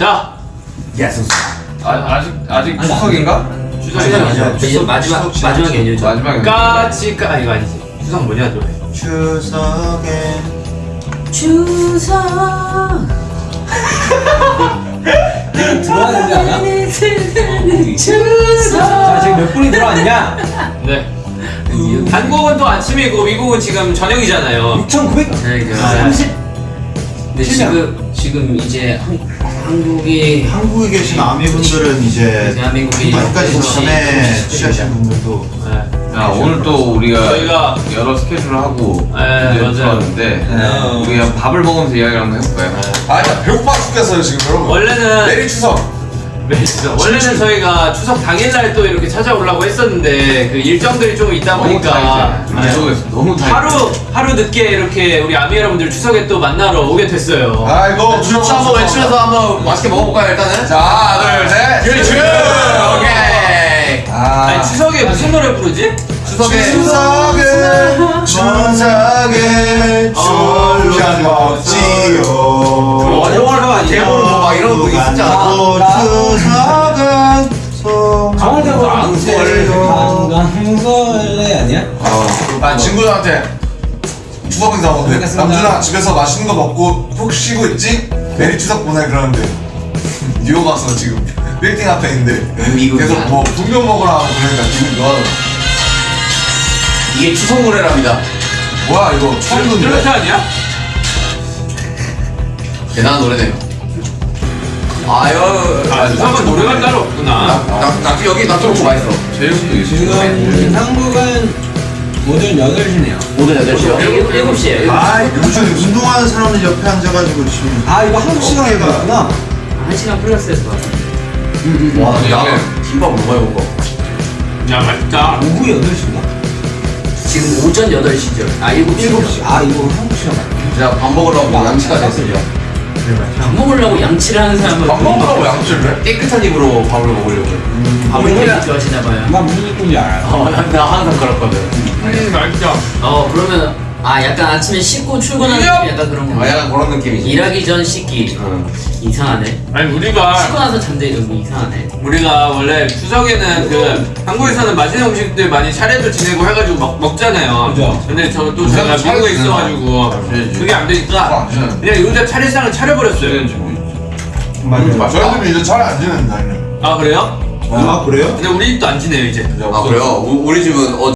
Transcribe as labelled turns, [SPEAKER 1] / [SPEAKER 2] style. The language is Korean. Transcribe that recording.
[SPEAKER 1] 자,
[SPEAKER 2] yes.
[SPEAKER 3] 아, 아직 아직 추석인가?
[SPEAKER 1] 추석이
[SPEAKER 2] 아니야.
[SPEAKER 4] 이제 마지막
[SPEAKER 2] 추석
[SPEAKER 4] 마지막 연휴죠.
[SPEAKER 3] 마지막에
[SPEAKER 1] 까치까 아, 이거 아니지. 추석 뭐냐 노래.
[SPEAKER 2] 추석에
[SPEAKER 4] 추석.
[SPEAKER 5] 않아?
[SPEAKER 4] 추석.
[SPEAKER 5] 자 지금 몇 분이 들어왔냐?
[SPEAKER 1] 네. 한국은 또 아침이고 미국은 지금 저녁이잖아요.
[SPEAKER 5] 6,900
[SPEAKER 4] 30. 근데 지금 지금 이제 한, 한국이
[SPEAKER 2] 한국에 계신 아미분들은 이제
[SPEAKER 4] 대한민국이
[SPEAKER 2] 아직까지 전에 취하신 분들도
[SPEAKER 1] 네.
[SPEAKER 3] 야 오늘 또 우리가
[SPEAKER 1] 저희가
[SPEAKER 3] 여러 스케줄을 하고
[SPEAKER 1] 네.
[SPEAKER 3] 들어왔는데
[SPEAKER 5] 네.
[SPEAKER 3] 우리 그냥 밥을 먹으면서 이야기를 한번 해볼까요?
[SPEAKER 6] 아, 나 배고파 죽겠어요 지금 여러분.
[SPEAKER 1] 원래는
[SPEAKER 6] 내일 추석.
[SPEAKER 1] 네, 진짜. 원래는 저희가 추석 당일날 또 이렇게 찾아오려고 했었는데 그 일정들이 좀 있다
[SPEAKER 3] 너무
[SPEAKER 1] 보니까. 네.
[SPEAKER 3] 계속해서 너무 타이트.
[SPEAKER 1] 하루 하루 늦게 이렇게 우리 아미 여러분들 추석에 또 만나러 오게 됐어요.
[SPEAKER 6] 아 이거
[SPEAKER 3] 추석 한번 외치면서 한번 맛있게 먹어볼까요 일단은?
[SPEAKER 6] 자 둘 셋.
[SPEAKER 3] Merry 추! 오케이!
[SPEAKER 1] 아니 추석에 무슨 노래 부르지?
[SPEAKER 3] 추석에
[SPEAKER 2] 추석에 추석에 졸라 먹지요
[SPEAKER 3] 영화를 대본을 뭐막 이런 거 있었지 않아?
[SPEAKER 5] 강강설레 아니야?
[SPEAKER 6] 아 친구들한테 추석 인사 오는데. 남준아 집에서 맛있는 거 먹고 푹 쉬고 있지? 메리 추석 보내 그러는데 뉴욕 가서 지금 빌딩 앞에 있는데. 계속 뭐 분명 먹으라 하고 그러니까 기분 좋아하더라
[SPEAKER 3] 이게 추석 노래랍니다.
[SPEAKER 6] 뭐야 이거 처음
[SPEAKER 1] 트로트
[SPEAKER 6] 듣는데
[SPEAKER 1] 아니야?
[SPEAKER 3] 대단한 노래네요. 아유,
[SPEAKER 1] 아 추석은 노래가 따로 없구나.
[SPEAKER 3] 나 여기 나 트로트 맛있어. 제육도
[SPEAKER 5] 지금 한국은 오전 8시네요
[SPEAKER 3] 오늘 8시요?
[SPEAKER 4] 일곱 일곱 시에요.
[SPEAKER 2] 아 요즘 운동하는 사람들 옆에 앉아가지고 지금
[SPEAKER 5] 아 이거 한국 시간에 봤구나
[SPEAKER 4] 한 시간 플러스에서 봐.
[SPEAKER 3] 와, 야, 김밥 뭐 먹어야 먹어.
[SPEAKER 1] 야 맛있다.
[SPEAKER 5] 오후 8시인가?
[SPEAKER 4] 지금 오전 8시죠. 아 7시죠.
[SPEAKER 5] 7시 아 이거 한국 시간 맞네
[SPEAKER 3] 제가 밥 먹으려고 양치가 됐어요.
[SPEAKER 4] 밥 먹으려고 양치를 하는 사람은
[SPEAKER 6] 밥 먹으라고 양치를 해?
[SPEAKER 3] 깨끗한 입으로 밥을 먹으려고.
[SPEAKER 4] 밥을 되게 좋아하시나 봐요.
[SPEAKER 5] 나 무슨 느낌인지 알아요
[SPEAKER 3] 어, 나, 나 항상 그렇거든.
[SPEAKER 1] 음 맛있다.
[SPEAKER 4] 어 그러면 아 약간 아침에 씻고 출근하는 느낌 약간 그런
[SPEAKER 3] 아,
[SPEAKER 4] 거.
[SPEAKER 3] 약간 그런 느낌이지.
[SPEAKER 4] 일하기 전 씻기.
[SPEAKER 3] 응.
[SPEAKER 4] 이상하네.
[SPEAKER 1] 아니 우리가
[SPEAKER 4] 씻고 나서 잠들기 너무 이상하네.
[SPEAKER 1] 우리가 원래 추석에는 그 한국에서는 맛있는 음식들 많이 차례도 지내고 해가지고 먹, 먹잖아요.
[SPEAKER 5] 그죠.
[SPEAKER 1] 근데 저또 제가 미국에? 있어가지고. 그게 안
[SPEAKER 6] 아,
[SPEAKER 1] 되니까
[SPEAKER 6] 안 지내는데.
[SPEAKER 1] 그냥 요새 차례상을 차려버렸어요.
[SPEAKER 2] 맞아요
[SPEAKER 6] 저희들은 이제 차례 안 이제
[SPEAKER 1] 아 그래요?
[SPEAKER 2] 아 그래요?
[SPEAKER 1] 근데 우리 집도 안 지내요 이제.
[SPEAKER 3] 아, 그래요? 우, 우리 집은 어,